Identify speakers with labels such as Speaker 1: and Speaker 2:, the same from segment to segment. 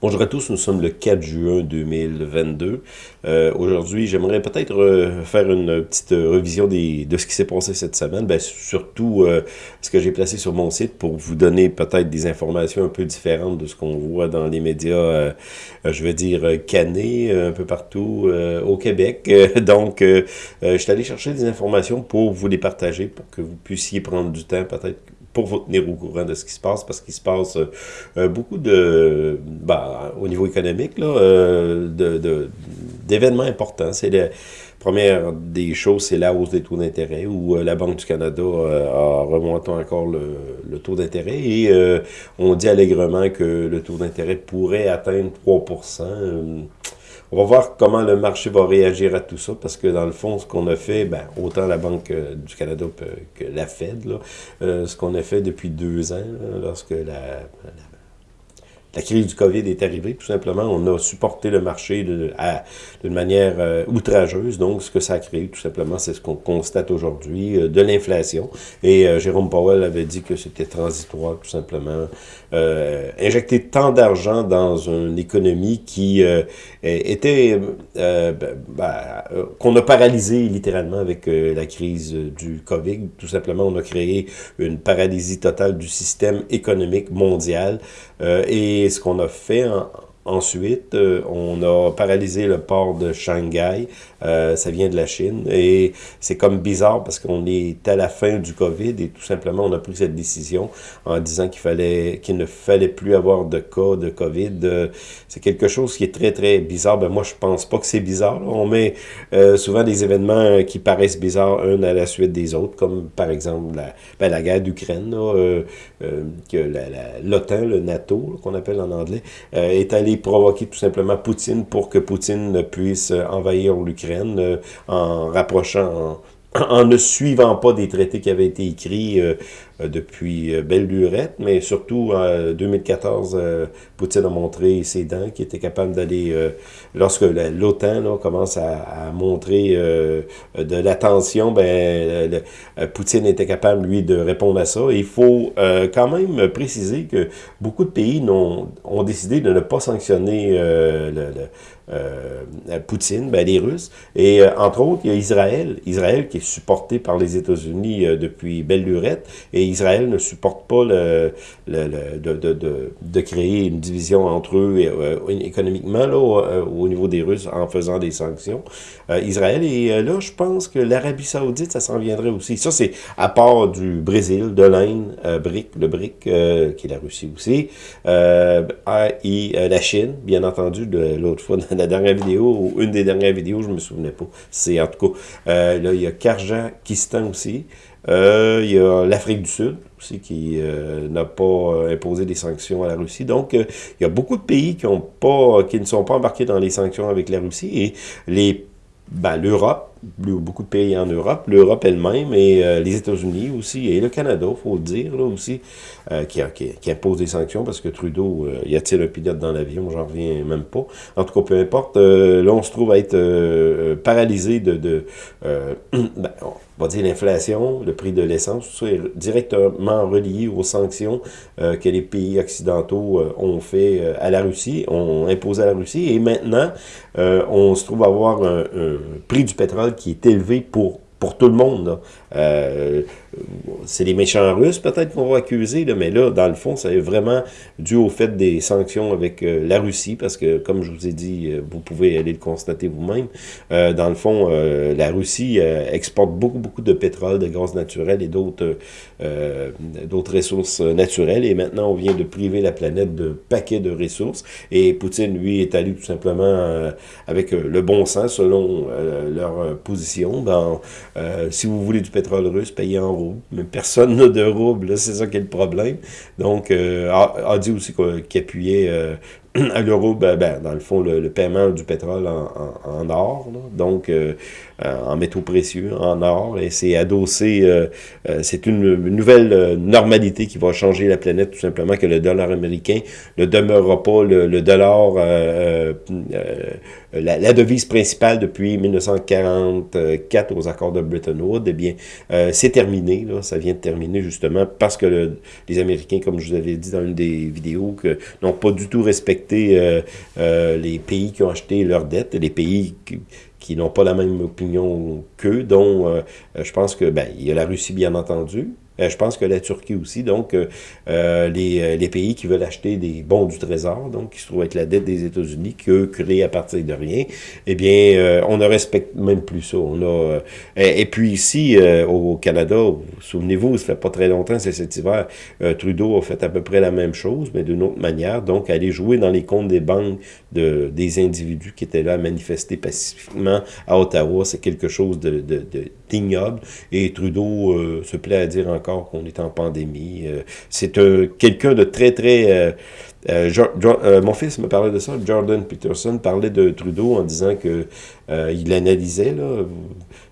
Speaker 1: Bonjour à tous, nous sommes le 4 juin 2022. Euh, Aujourd'hui, j'aimerais peut-être euh, faire une petite revision des, de ce qui s'est passé cette semaine, ben, surtout euh, ce que j'ai placé sur mon site pour vous donner peut-être des informations un peu différentes de ce qu'on voit dans les médias, euh, je veux dire, canés un peu partout au Québec. donc, je suis allé chercher des informations pour vous les partager, pour que vous puissiez prendre du temps peut-être pour vous tenir au courant de ce qui se passe, parce qu'il se passe euh, beaucoup de, bah, au niveau économique, là, euh, d'événements importants. C'est la première des choses, c'est la hausse des taux d'intérêt, où euh, la Banque du Canada a remonté encore le, le taux d'intérêt, et on dit allègrement que le taux d'intérêt pourrait atteindre 3 on va voir comment le marché va réagir à tout ça, parce que dans le fond, ce qu'on a fait, ben, autant la Banque euh, du Canada que la Fed, là, euh, ce qu'on a fait depuis deux ans, lorsque la la crise du COVID est arrivée, tout simplement. On a supporté le marché d'une manière euh, outrageuse. Donc, ce que ça a créé, tout simplement, c'est ce qu'on constate aujourd'hui, euh, de l'inflation. Et euh, Jérôme Powell avait dit que c'était transitoire, tout simplement. injecter tant d'argent dans une économie qui était... Ben, qu'on a paralysé littéralement avec la crise du COVID. Tout simplement, on a créé une paralysie totale du système économique mondial. Et ce qu'on a fait ensuite, euh, on a paralysé le port de Shanghai. Euh, ça vient de la Chine. Et c'est comme bizarre parce qu'on est à la fin du COVID et tout simplement, on a pris cette décision en disant qu'il fallait qu'il ne fallait plus avoir de cas de COVID. Euh, c'est quelque chose qui est très, très bizarre. Ben, moi, je pense pas que c'est bizarre. On met souvent des événements qui paraissent bizarres un à la suite des autres, comme par exemple la, ben, la guerre d'Ukraine, que l'OTAN, le NATO, qu'on appelle en anglais, est allé provoquer tout simplement Poutine pour que Poutine puisse envahir l'Ukraine euh, en rapprochant, en, ne suivant pas des traités qui avaient été écrits euh, depuis euh, belle lurette, mais surtout en 2014, Poutine a montré ses dents, qui était capable d'aller, lorsque l'OTAN commence à, montrer de l'attention, ben, Poutine était capable, lui, de répondre à ça. il faut quand même préciser que beaucoup de pays ont, décidé de ne pas sanctionner Poutine, ben, les Russes. Et entre autres, il y a Israël. Israël qui est supporté par les États-Unis depuis belle lurette. Et Israël ne supporte pas le, de, créer une division entre eux euh, économiquement là, au, euh, au, niveau des Russes en faisant des sanctions. Euh, Israël, et là, je pense que l'Arabie Saoudite, ça s'en viendrait aussi. Ça, c'est à part du Brésil, de l'Inde, le BRIC, qui est la Russie aussi, et la Chine, bien entendu, de l'autre fois, dans la dernière vidéo, ou une des dernières vidéos, je me souvenais pas. C'est en tout cas, là, il y a Karjakistan aussi. Euh, il y a l'Afrique du Sud aussi qui euh, n'a pas euh, imposé des sanctions à la Russie. Donc, il y a beaucoup de pays qui, ont pas, qui ne sont pas embarqués dans les sanctions avec la Russie et les ben, l'Europe, beaucoup de pays en Europe, l'Europe elle-même et les États-Unis aussi, et le Canada, il faut le dire, là aussi, qui, qui, impose des sanctions parce que Trudeau, y a-t-il un pilote dans l'avion, j'en reviens même pas. En tout cas, peu importe, là, on se trouve à être paralysé de... ben, on va dire l'inflation, le prix de l'essence, tout ça est directement relié aux sanctions euh, que les pays occidentaux euh, ont fait euh, à la Russie, ont imposé à la Russie. Et maintenant, on se trouve à avoir un, prix du pétrole qui est élevé pour tout le monde. Euh, c'est les méchants russes peut-être qu'on va accuser, là, mais là, dans le fond, c'est vraiment dû au fait des sanctions avec euh, la Russie, parce que, comme je vous ai dit, euh, vous pouvez aller le constater vous-même, euh, dans le fond, la Russie exporte beaucoup, beaucoup de pétrole, de gaz naturel et d'autres d'autres ressources naturelles, et maintenant, on vient de priver la planète de paquets de ressources, et Poutine, lui, est allé tout simplement avec le bon sens, selon leur position, dans euh, si vous voulez du pétrole russe, payez en Mais personne n'a de roubles, c'est ça qui est le problème. Donc, euh, a, dit aussi qu'il appuyait à l'euro, dans le fond, le, paiement du pétrole en, en, or, donc euh, en métaux précieux, en or, et c'est adossé, euh, euh, c'est une, nouvelle normalité qui va changer la planète, tout simplement, que le dollar américain ne demeurera pas le, dollar, la, la, devise principale depuis 1944 aux accords de Bretton Woods, eh bien, c'est terminé, là, ça vient de terminer, justement, parce que les Américains, comme je vous avais dit dans une des vidéos, n'ont pas du tout respecté respecter les pays qui ont acheté leurs dettes, les pays qui, qui n'ont pas la même opinion qu'eux, dont je pense que ben, il y a la Russie bien entendu, euh, je pense que la Turquie aussi. Donc, euh, euh, les, les, pays qui veulent acheter des bons du Trésor, donc qui se trouvent avec la dette des États-Unis, que créés à partir de rien, eh bien, on ne respecte même plus ça. On a, et, puis ici, au Canada, souvenez-vous, ça fait pas très longtemps, c'est cet hiver, Trudeau a fait à peu près la même chose, mais d'une autre manière. Donc, aller jouer dans les comptes des banques de, des individus qui étaient là à manifester pacifiquement à Ottawa, c'est quelque chose de, de, de ignoble. Et Trudeau se plaît à dire encore qu'on est en pandémie. Euh, c'est quelqu'un de très, très... Euh, euh, mon fils me parlait de ça, Jordan Peterson parlait de Trudeau en disant que il analysait, là,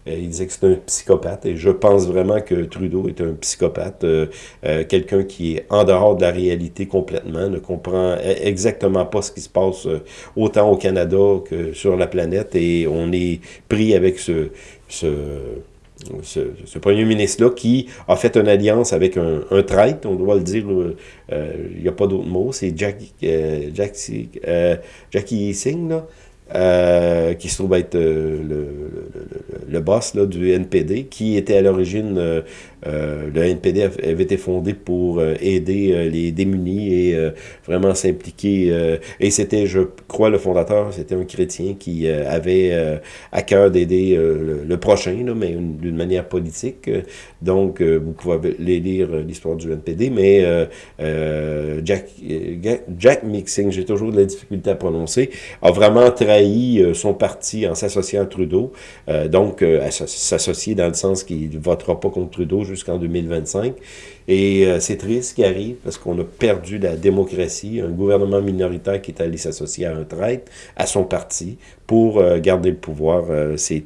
Speaker 1: il disait que c'est un psychopathe, et je pense vraiment que Trudeau est un psychopathe, quelqu'un qui est en dehors de la réalité complètement, ne comprend e-, exactement pas ce qui se passe autant au Canada que sur la planète, et on est pris avec ce, ce ce, premier ministre-là qui a fait une alliance avec un, un traître, on doit le dire, euh, il n'y a pas d'autre mot, c'est Jackie, euh, Jackie, euh, Singh, là, euh, qui se trouve être euh, le, le, le, boss là, du NPD, qui était à l'origine, euh, euh le NPD avait été fondé pour aider les démunis et vraiment s'impliquer. et c'était, je crois, le fondateur, c'était un chrétien qui avait à cœur d'aider le, prochain, mais d'une manière politique. Donc, vous pouvez lire l'histoire du NPD, mais Jack, Jack Mixing, j'ai toujours de la difficulté à prononcer, a vraiment euh, son parti en s'associant à Trudeau, euh, donc euh, s'associer dans le sens qu'il ne votera pas contre Trudeau jusqu'en 2025. Et c'est triste ce qui arrive parce qu'on a perdu la démocratie, un gouvernement minoritaire qui est allé s'associer à un traître, à son parti, pour garder le pouvoir. c'est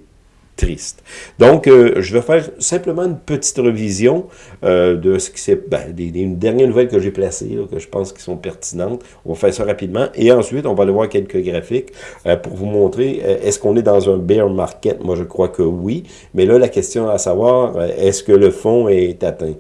Speaker 1: triste. Donc, euh, je vais faire simplement une petite revision euh, de ce qui s'est... Ben, des, dernières nouvelles que j'ai placées, que je pense qui sont pertinentes. On va faire ça rapidement. Et ensuite, on va aller voir quelques graphiques euh, pour vous montrer, est-ce qu'on est dans un bear market? Moi, je crois que oui. Mais là, la question à savoir, est-ce que le fond est atteint?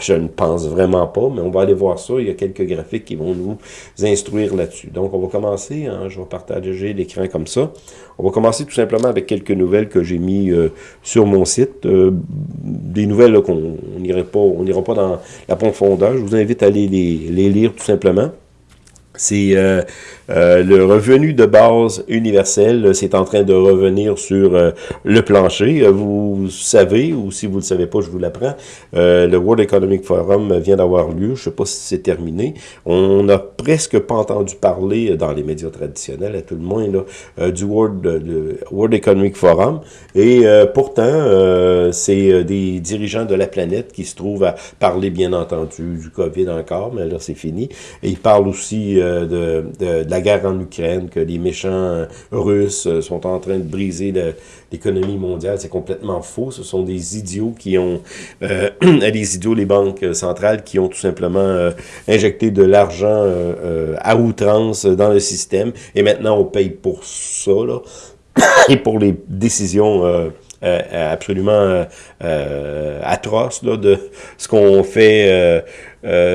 Speaker 1: je ne pense vraiment pas, mais on va aller voir ça. Il y a quelques graphiques qui vont nous instruire là-dessus. Donc, on va commencer. Hein, je vais partager l'écran comme ça. On va commencer tout simplement avec quelques nouvelles que j'ai mis euh, sur mon site. Euh, des nouvelles qu'on n'ira pas, pas dans la profondeur. Je vous invite à aller les lire tout simplement. C'est euh, euh, le revenu de base universel, c'est en train de revenir sur euh, le plancher. Vous savez, ou si vous ne le savez pas, je vous l'apprends, le World Economic Forum vient d'avoir lieu. Je ne sais pas si c'est terminé. On n'a presque pas entendu parler dans les médias traditionnels, à tout le moins, du World, World Economic Forum. Et pourtant, c'est des dirigeants de la planète qui se trouvent à parler, bien entendu, du COVID encore, mais là, c'est fini. Et ils parlent aussi euh, de, la guerre en Ukraine, que les méchants euh, russes euh, sont en train de briser l'économie mondiale. C'est complètement faux. Ce sont des idiots qui ont, les idiots, les banques centrales, qui ont tout simplement injecté de l'argent à outrance dans le système. Et maintenant, on paye pour ça, là, et pour les décisions absolument euh, euh, atroce là, de ce qu'on fait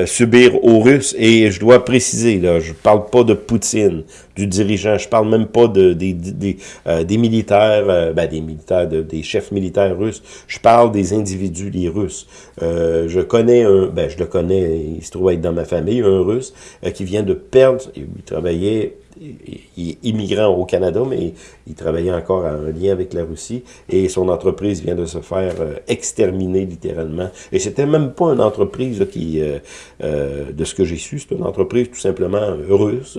Speaker 1: subir aux Russes. Et je dois préciser, là, je parle pas de Poutine, du dirigeant, je parle même pas de, des, des, des militaires, ben, des militaires, de, des chefs militaires russes. Je parle des individus, les Russes. je connais un, ben, je le connais, il se trouve être dans ma famille, un Russe qui vient de perdre, il travaillait il est immigrant au Canada, mais il travaillait encore en lien avec la Russie, et son entreprise vient de se faire euh, exterminer littéralement. Et c'était même pas une entreprise qui, euh, euh, de ce que j'ai su, c'est une entreprise tout simplement russe,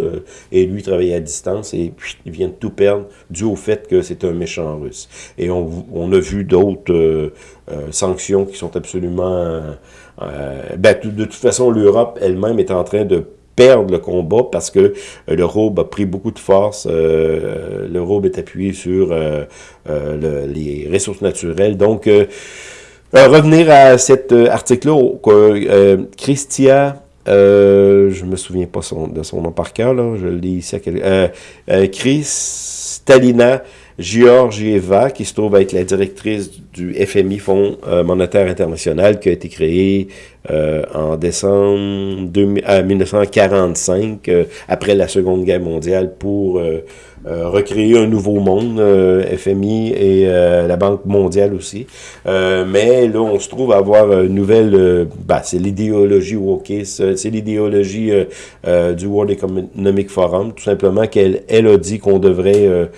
Speaker 1: et lui travaillait à distance, et puis, il vient de tout perdre dû au fait que c'est un méchant russe. Et on, a vu d'autres sanctions qui sont absolument... ben, de toute façon, l'Europe elle-même est en train de perdre le combat parce que euh, le robe a pris beaucoup de force. Euh, est appuyé sur euh, les ressources naturelles. Donc, revenir à cet article-là, euh, Christia, euh, je me souviens pas son, de son nom par cœur, là, je lis ici à Chris Stalina Georgieva, qui se trouve être la directrice du FMI, Fonds monétaire international, qui a été créé en décembre 1945, après la Seconde Guerre mondiale, pour euh, recréer un nouveau monde, euh, FMI et euh, la Banque mondiale aussi. mais là, on se trouve à avoir une nouvelle, bah, c'est l'idéologie wokiste, c'est l'idéologie du World Economic Forum, tout simplement qu'elle elle a dit qu'on devrait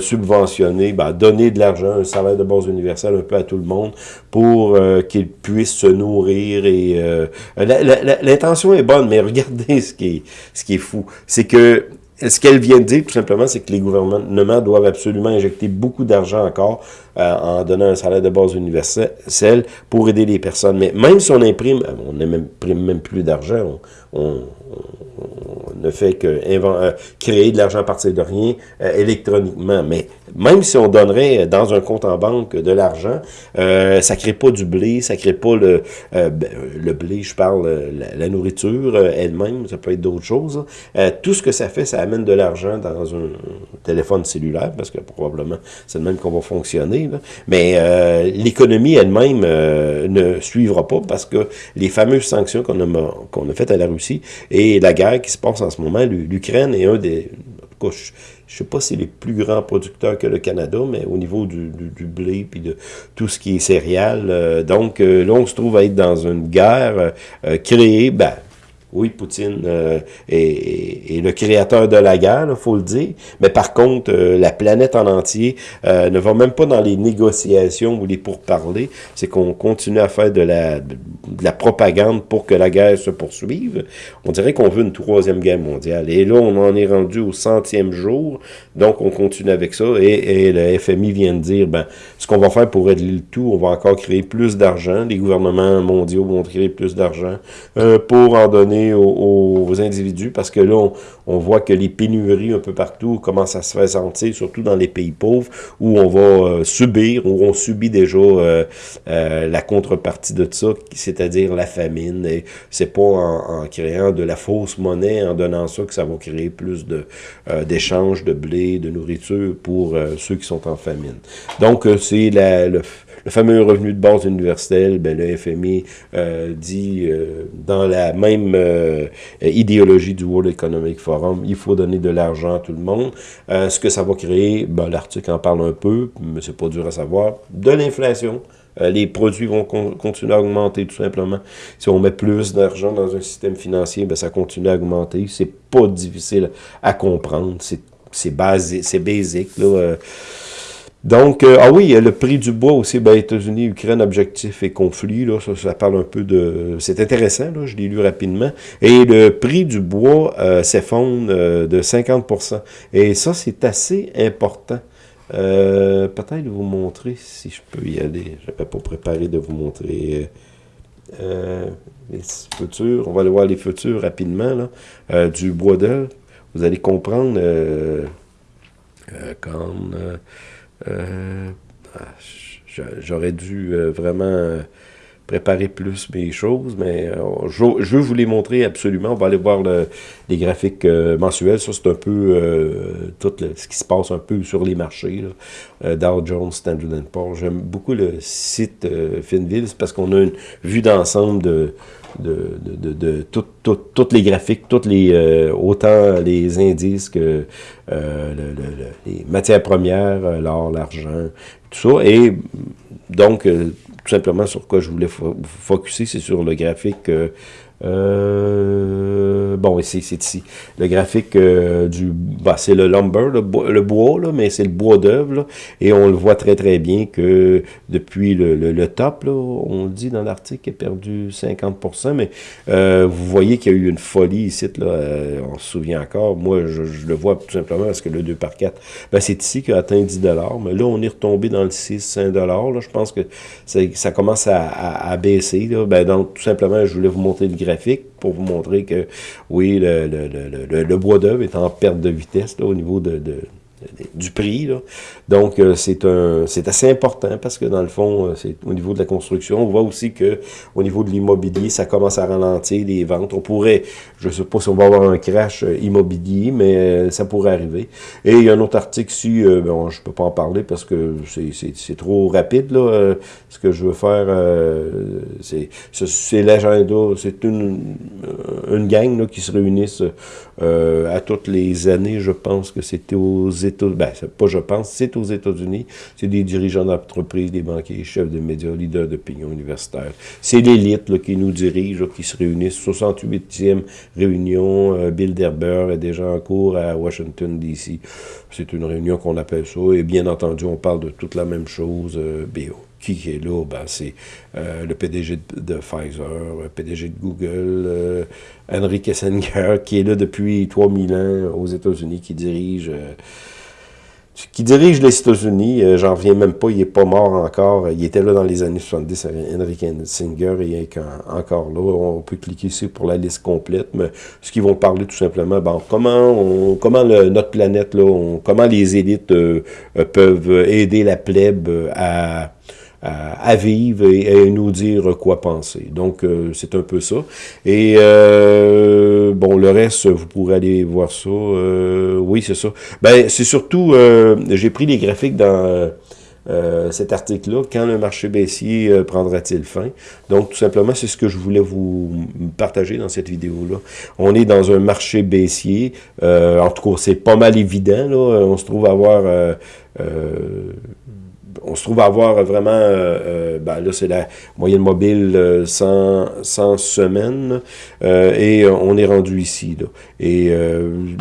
Speaker 1: subventionner, bah, donner de l'argent, un salaire de base universel un peu à tout le monde pour qu'ils puissent se nourrir et l'intention est bonne, mais regardez ce qui est, ce qui est fou, c'est que ce qu'elle vient de dire, tout simplement, c'est que les gouvernements doivent absolument injecter beaucoup d'argent encore euh, en donnant un salaire de base universel pour aider les personnes. Mais même si on imprime, euh, on n'imprime même plus d'argent, on, ne fait que euh, créer de l'argent à partir de rien électroniquement. Mais même si on donnerait dans un compte en banque de l'argent, ça crée pas du blé, ça crée pas ben, le blé, je parle, la, nourriture elle-même, ça peut être d'autres choses. tout ce que ça fait, ça amène de l'argent dans un téléphone cellulaire, parce que probablement c'est le même qu'on va fonctionner mais euh, l'économie elle-même euh, ne suivra pas parce que les fameuses sanctions qu'on a, qu'on a faites à la Russie et la guerre qui se passe en ce moment, l'Ukraine est un des... je ne sais pas si les plus grands producteurs que le Canada, mais au niveau du, blé puis de tout ce qui est céréales. Euh, donc là, on se trouve à être dans une guerre créée, ben, oui, Poutine euh, est, le créateur de la guerre, il faut le dire. Mais par contre, euh, la planète en entier euh, ne va même pas dans les négociations ou les pourparlers. C'est qu'on continue à faire de la, de la propagande pour que la guerre se poursuive. On dirait qu'on veut une troisième guerre mondiale. Et là, on en est rendu au centième jour. Donc, on continue avec ça. Et, et le FMI vient de dire, ben, ce qu'on va faire pour régler le tout, on va encore créer plus d'argent. Les gouvernements mondiaux vont créer plus d'argent pour en donner aux, individus parce que là, on, voit que les pénuries un peu partout commencent à se faire sentir, surtout dans les pays pauvres où on va euh, subir, où on subit déjà euh, euh, la contrepartie de ça, c'est-à-dire la famine. Et c'est pas en, créant de la fausse monnaie, en donnant ça, que ça va créer plus de d'échanges de blé, de nourriture pour ceux qui sont en famine. Donc, c'est le le fameux revenu de base universel, ben, le FMI euh, dit euh, dans la même euh, idéologie du World Economic Forum, il faut donner de l'argent à tout le monde. ce que ça va créer, ben, l'article en parle un peu, mais c'est pas dur à savoir, de l'inflation. les produits vont continuer à augmenter tout simplement. Si on met plus d'argent dans un système financier, ben, ça continue à augmenter. C'est pas difficile à comprendre. C'est basique, c'est basique. Là. Donc, euh, ah oui, le prix du bois aussi, ben, États-Unis, Ukraine, objectif et conflit, là, ça, ça parle un peu de... C'est intéressant, là, je l'ai lu rapidement. Et le prix du bois euh, s'effondre euh, de 50%. Et ça, c'est assez important. Peut-être vous montrer, si je peux y aller, je n'avais pas préparé de vous montrer les futurs. On va aller voir les futurs rapidement, là, du bois d'œuvre. Vous allez comprendre quand... Euh, ah, j'aurais dû euh, vraiment préparer plus mes choses, mais euh, je, veux vous les montrer absolument. On va aller voir les graphiques mensuels. Ça, c'est un peu tout ce qui se passe un peu sur les marchés. Dow Jones, Standard Poor's. J'aime beaucoup le site Finville, parce qu'on a une vue d'ensemble de, de, toutes les graphiques, toutes les, euh, autant les indices que euh, les matières premières, euh, l'or, l'argent, tout ça. Et donc, tout simplement sur quoi je voulais vous focuser, c'est sur le graphique euh, bon, c'est ici. Le graphique euh, du... Bah, c'est le lumber, le, bois, là, mais c'est le bois d'œuvre. Et on le voit très très bien que depuis le, le, top, là, on le dit dans l'article, a perdu 50%, mais euh, vous voyez qu'il y a eu une folie ici. Là, euh, on se souvient encore. Moi, je, le vois tout simplement parce que le 2 par 4, ben, c'est ici qu'il a atteint 10 Mais là, on est retombé dans le 6, 5 Là, je pense que ça commence à, à, baisser. Là. Ben, donc, tout simplement, je voulais vous montrer le graphique pour vous montrer que, oui, le, bois d'œuvre est en perte de vitesse là, au niveau de du prix. Donc, euh, c'est c'est assez important parce que dans le fond, euh, c'est au niveau de la construction. On voit aussi que au niveau de l'immobilier, ça commence à ralentir les ventes. On pourrait, je ne sais pas si on va avoir un crash euh, immobilier, mais ça pourrait arriver. Et il y a un autre article ici, bon, je peux pas en parler parce que c'est trop rapide. Là. ce que je veux faire, c'est l'agenda, c'est une, une gang là, qui se réunissent à toutes les années. Je pense que c'était aux Ben, pas je pense, c'est aux États-Unis. C'est des dirigeants d'entreprise, des banquiers, chefs de médias, leaders d'opinion universitaire. C'est l'élite qui nous dirige, qui se réunissent. 68e réunion, euh, Bill Derber est déjà en cours à Washington, D.C. C'est une réunion qu'on appelle ça. Et bien entendu, on parle de toute la même chose, euh, BO qui est là? Ben, c'est euh, le PDG de, Pfizer, le PDG de Google, Henry Kissinger, qui est là depuis 3000 ans aux États-Unis, qui dirige qui dirige les États-Unis, euh, j'en reviens même pas, il est pas mort encore, il était là dans les années 70, Henry Singer, il est encore là, on peut cliquer ici pour la liste complète, mais ce qu'ils vont parler tout simplement, bon, comment comment notre planète, là, comment les élites euh, euh, peuvent aider la plèbe à à, vivre et nous dire quoi penser. Donc, euh, c'est un peu ça. Et, euh, bon, le reste, vous pourrez aller voir ça. Euh, oui, c'est ça. Ben, c'est surtout, j'ai pris les graphiques dans... cet article-là, quand le marché baissier prendra-t-il fin? Donc, tout simplement, c'est ce que je voulais vous partager dans cette vidéo-là. On est dans un marché baissier. en tout cas, c'est pas mal évident. Là. On se trouve à avoir on se trouve à avoir vraiment, euh, euh, ben là c'est la moyenne mobile 100, euh, 100 semaines, et on est rendu ici. Et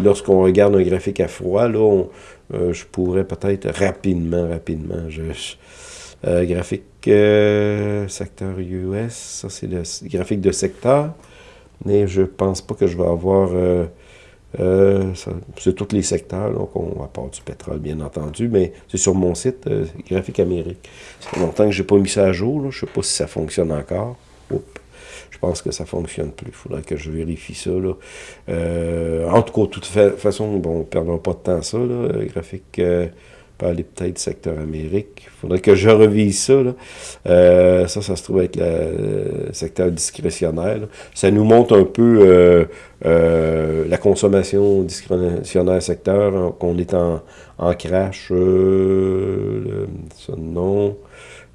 Speaker 1: lorsqu'on regarde un graphique à froid, là, je pourrais peut-être rapidement, rapidement, graphique secteur US, ça c'est le graphique de secteur, mais je pense pas que je vais avoir euh, c'est tous les secteurs, donc on, à part du pétrole, bien entendu, mais c'est sur mon site, euh, Graphique Amérique. Ça fait longtemps que je n'ai pas mis ça à jour, je ne sais pas si ça fonctionne encore. Je pense que ça ne fonctionne plus. Il faudrait que je vérifie ça. Là. Euh, en tout cas, de toute façon, bon, on ne perdra pas de temps ça. Là. Graphique peut peut-être secteur Amérique. Il faudrait que je revise ça. Euh, ça, ça se trouve être le secteur discrétionnaire. Ça nous montre un peu euh, euh, la consommation discrétionnaire secteur, hein, qu'on est en, en crash. Ça, non.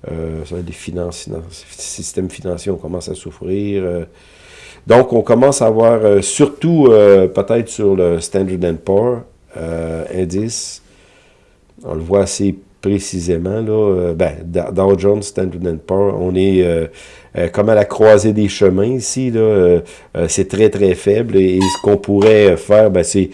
Speaker 1: ça, les finances, systèmes financiers, on commence à souffrir. donc, on commence à avoir, surtout peut-être sur le Standard Poor's, indice, on le voit assez précisément, là, euh, ben, Dow Jones, Standard Poor's, on est euh, euh, comme à la croisée des chemins ici, là, euh, euh, c'est très très faible. Et, ce qu'on pourrait faire, ben, c'est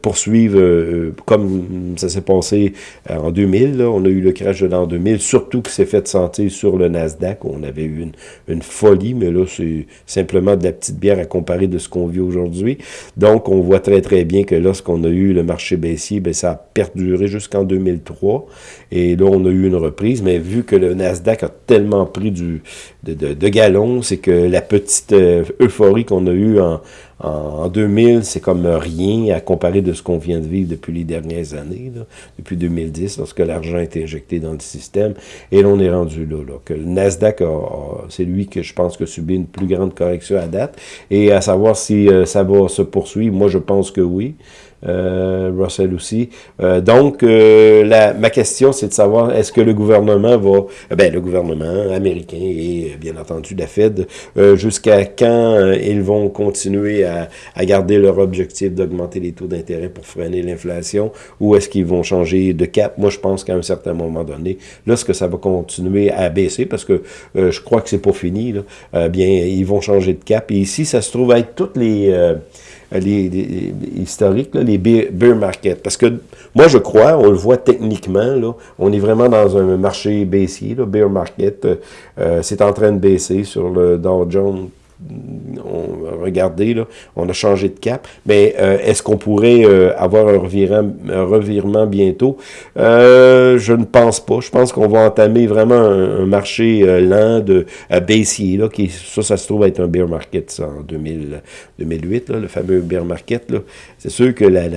Speaker 1: poursuivre comme ça s'est passé en 2000, là, on a eu le crash de l'an 2000, surtout que c'est fait sentir sur le Nasdaq, on avait eu une, une folie, mais là c'est simplement de la petite bière à comparer de ce qu'on vit aujourd'hui. Donc on voit très très bien que lorsqu'on a eu le marché baissier, ben, ça a perduré jusqu'en 2003 et là on a eu une reprise, mais vu que le Nasdaq a tellement pris du de, de, galon, c'est que la petite euh, euphorie qu'on a eue en, en, 2000, c'est comme rien à comparer de ce qu'on vient de vivre depuis les dernières années, depuis 2010, lorsque l'argent est injecté dans le système. Et là, on est rendu là. là que le Nasdaq, c'est lui que je pense que subit une plus grande correction à date. Et à savoir si euh, ça va se poursuivre, moi je pense que oui. Euh, Russell aussi. Euh, donc, euh, la, ma question, c'est de savoir, est-ce que le gouvernement va, ben, le gouvernement américain et bien entendu la Fed, jusqu'à quand ils vont continuer à, garder leur objectif d'augmenter les taux d'intérêt pour freiner l'inflation, ou est-ce qu'ils vont changer de cap? Moi, je pense qu'à un certain moment donné, lorsque ça va continuer à baisser, parce que je crois que c'est pas fini, bien, ils vont changer de cap. Et ici, ça se trouve être toutes les les, historiques, les bear market. Parce que moi, je crois, on le voit techniquement, là, on est vraiment dans un marché baissier, là, bear market. Euh, c'est en train de baisser sur le Dow Jones on, là, on a changé de cap, mais euh, est-ce qu'on pourrait euh, avoir un revirement, bientôt? Euh, je ne pense pas. Je pense qu'on va entamer vraiment un, marché lent de baissier, là, qui, ça, ça se trouve être un bear market en 2000, 2008, là, le fameux bear market. C'est sûr que la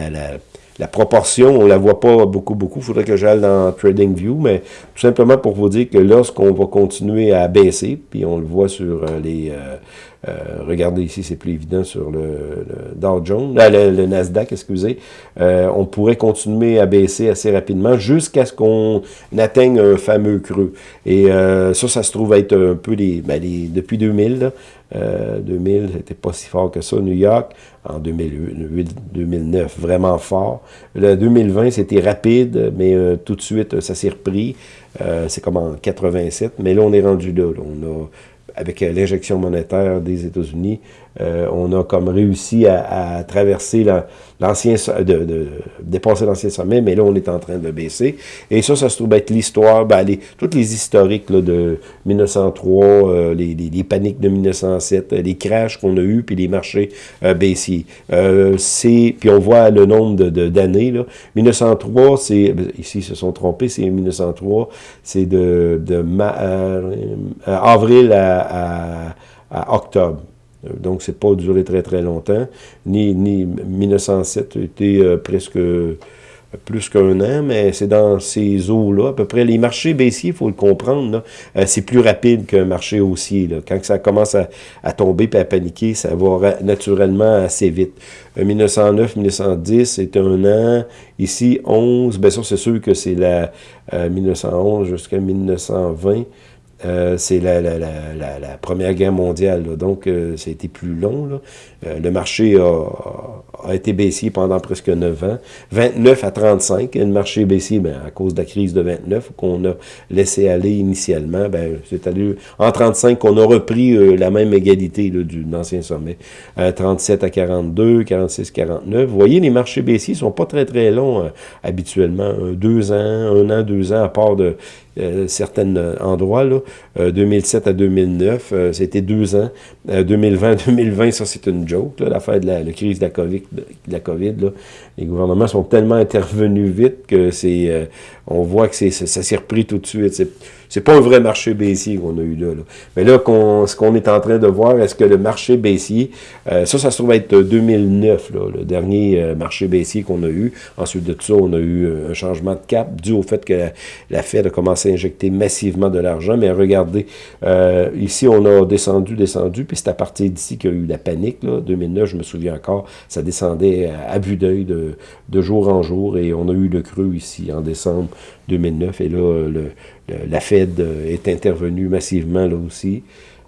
Speaker 1: la proportion, on la voit pas beaucoup, beaucoup. Il faudrait que j'aille dans TradingView, mais tout simplement pour vous dire que lorsqu'on va continuer à baisser, puis on le voit sur euh, les... Euh, euh, regardez ici, c'est plus évident sur le, Dow Jones, le, Nasdaq, excusez. on pourrait continuer à baisser assez rapidement jusqu'à ce qu'on atteigne un fameux creux. Et ça, ça se trouve être un peu les, ben depuis 2000, là, 2000, c'était pas si fort que ça. New York, en 2008-2009, vraiment fort. Le 2020, c'était rapide, mais euh, tout de suite, ça s'est repris. Euh, c'est comme en 87, mais là, on est rendu là. On a, avec euh, l'injection monétaire des États-Unis, on a comme réussi à, traverser la, l'ancien de, de, dépasser l'ancien sommet, mais là, on est en train de baisser. Et ça, ça se trouve être l'histoire, ben, les, toutes les historiques là, de 1903, euh, les, paniques de 1907, euh, les crashs qu'on a eu puis les marchés euh, baissiers. Euh, c'est Puis on voit le nombre d'années. De, 1903, c'est ici, ils se sont trompés, c'est 1903, c'est de, de avril à, à, à octobre. Euh, donc, c'est pas duré très, très longtemps. Ni, ni 1907 a été euh, presque euh, plus qu'un an, mais c'est dans ces eaux-là, à peu près. Les marchés baissiers, il faut le comprendre, c'est plus rapide qu'un marché haussier. Quand ça commence à, à tomber et à paniquer, ça va naturellement assez vite. 1909, 1910, c'est un an. Ici, 11, bien sûr, c'est sûr que c'est la 1911 jusqu'à 1920. Euh, c'est la, la, Première Guerre mondiale, donc euh, ça a été plus long. Euh, le marché a, été baissier pendant presque 9 ans. 29 à 35, le marché baissier ben, à cause de la crise de 29 qu'on a laissé aller initialement. Ben, c'est allé en 35 qu'on a repris la même égalité là, du ancien sommet. 37 à 42, 46, 49. Vous voyez, les marchés baissiers sont pas très très longs habituellement. deux ans, un an, deux ans, à part de euh, certains euh, endroits. Là. 2007 euh, à 2009, c'était deux ans. 2020-2020, ça c'est une joke, l'affaire de la, crise de la COVID. De la COVID là. Les gouvernements sont tellement intervenus vite que c'est, on voit que c'est, ça s'est repris tout de suite. C'est pas un vrai marché baissier qu'on a eu là. Mais là, ce qu'on est en train de voir, est-ce que le marché baissier, euh, ça, ça se trouve être 2009, là, le dernier euh, marché baissier qu'on a eu. Ensuite de tout ça, on a eu euh, un changement de cap dû au fait que la, Fed a commencé à injecter massivement de l'argent. Mais regardez, ici, on a descendu, descendu, puis c'est à partir d'ici qu'il y a eu la panique. Là. 2009, je me souviens encore, ça descendait à, vue d'œil de, de jour en jour, et on a eu le creux ici en décembre 2009, et là, le, la Fed euh, est intervenue massivement là aussi.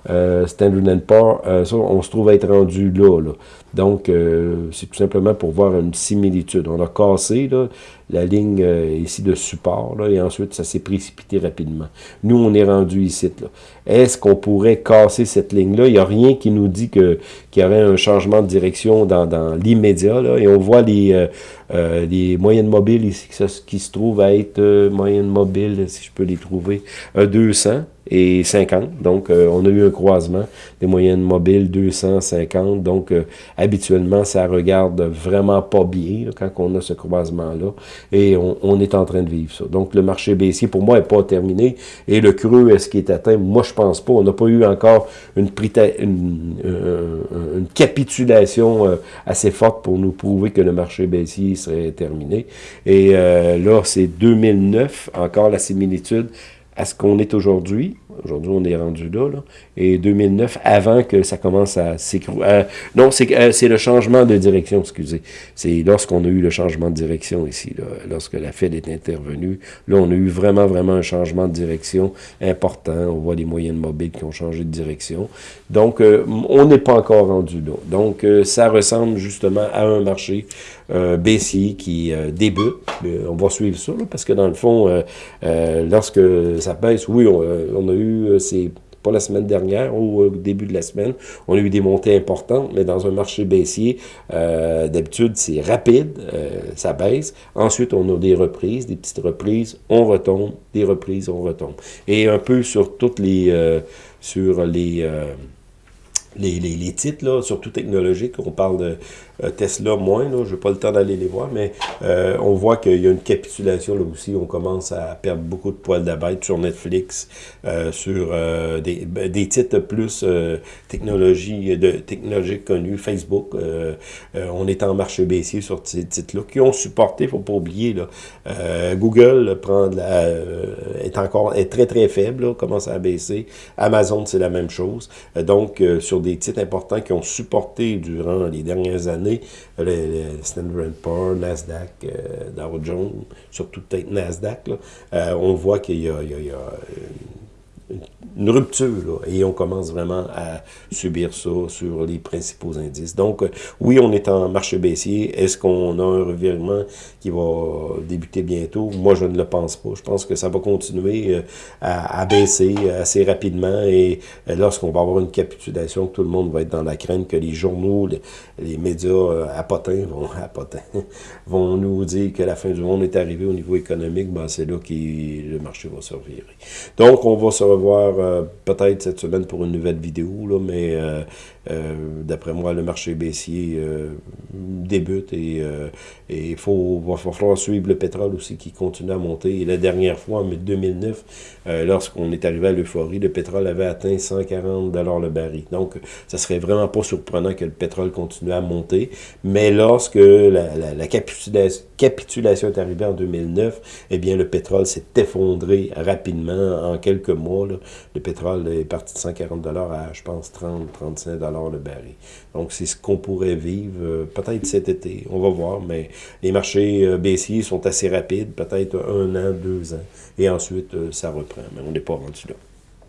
Speaker 1: Euh, Standard Poor's, euh, on se trouve être rendu là. là. Donc, euh, c'est tout simplement pour voir une similitude. On a cassé là, la ligne ici de support, là, et ensuite, ça s'est précipité rapidement. Nous, on est rendu ici. Est-ce qu'on pourrait casser cette ligne-là? Il n'y a rien qui nous dit qu'il y aurait un changement de direction dans, l'immédiat. Et on voit les, les moyennes mobiles ici qui se trouvent à être moyennes mobiles, si je peux les trouver, 200 et 50. Donc, euh, on a eu un croisement des moyennes mobiles 250. Donc, euh, habituellement, ça regarde vraiment pas bien quand on a ce croisement-là. Et on, est en train de vivre ça. Donc, le marché baissier, pour moi, n'est pas terminé. Et le creux, est-ce qu'il est atteint? Moi, je pense pas. On n'a pas eu encore une, une, euh, une capitulation assez forte pour nous prouver que le marché baissier serait terminé. Et là, c'est 2009, encore la similitude à ce qu'on est aujourd'hui. Aujourd'hui, on est rendu là, là. Et 2009, avant que ça commence à s'écrouler. Euh, non, euh, c'est le changement de direction, excusez. C'est lorsqu'on a eu le changement de direction ici, là, lorsque la Fed est intervenue. Là, on a eu vraiment, vraiment un changement de direction important. On voit les moyennes mobiles qui ont changé de direction. Donc, euh, on n'est pas encore rendu là. Donc, ça ressemble justement à un marché baissier qui débute. on va suivre ça, parce que dans le fond, lorsque ça baisse, oui, on a eu euh, c'est pas la semaine dernière ou au début de la semaine, on a eu des montées importantes, mais dans un marché baissier, euh, d'habitude, c'est rapide, euh, ça baisse. Ensuite, on a des reprises, des petites reprises, on retombe, des reprises, on retombe. Et un peu sur toutes les... sur les les, les, les, titres, là, surtout technologiques. On parle de euh, Tesla moins, je n'ai pas le temps d'aller les voir, mais euh, on voit qu'il y a une capitulation là aussi. On commence à perdre beaucoup de poils d'abeille sur Netflix, euh, sur des, ben, des, titres plus technologie, de, technologiques connus, Facebook. on est en marche baissier sur ces titres-là qui ont supporté, il ne faut pas oublier, là, Google prend la, est encore est très très faible, commence à baisser. Amazon, c'est la même chose. donc, sur des titres importants qui ont supporté durant les dernières années, les, Standard Poor's, Nasdaq, euh, Dow Jones, surtout peut-être Nasdaq, euh, on voit qu'il y a, une rupture, et on commence vraiment à subir ça sur les principaux indices. Donc, euh, oui, on est en marche baissier. Est-ce qu'on a un revirement qui va débuter bientôt? Moi, je ne le pense pas. Je pense que ça va continuer euh, à, baisser assez rapidement et euh, lorsqu'on va avoir une capitulation, tout le monde va être dans la crainte que les journaux, les, médias à potins vont, à vont nous dire que la fin du monde est arrivée au niveau économique, ben, c'est là que le marché va se revirer. Donc, on va se revoir euh, peut-être cette semaine pour une nouvelle vidéo, là, mais euh, euh, d'après moi, le marché baissier débute et il faut, va, falloir suivre le pétrole aussi qui continue à monter. Et la dernière fois, en 2009, lorsqu'on est arrivé à l'euphorie, le pétrole avait atteint 140 le baril. Donc, ça serait vraiment pas surprenant que le pétrole continue à monter. Mais lorsque la, la capitulation, est arrivée en 2009, eh bien, le pétrole s'est effondré rapidement en quelques mois. Le pétrole est parti de 140 à, je pense, 30, 35 le baril. Donc, c'est ce qu'on pourrait vivre euh, peut-être cet été. On va voir, mais les marchés euh, baissiers sont assez rapides, peut-être un an, deux ans. Et ensuite, euh, ça reprend. Mais on n'est pas rendu là.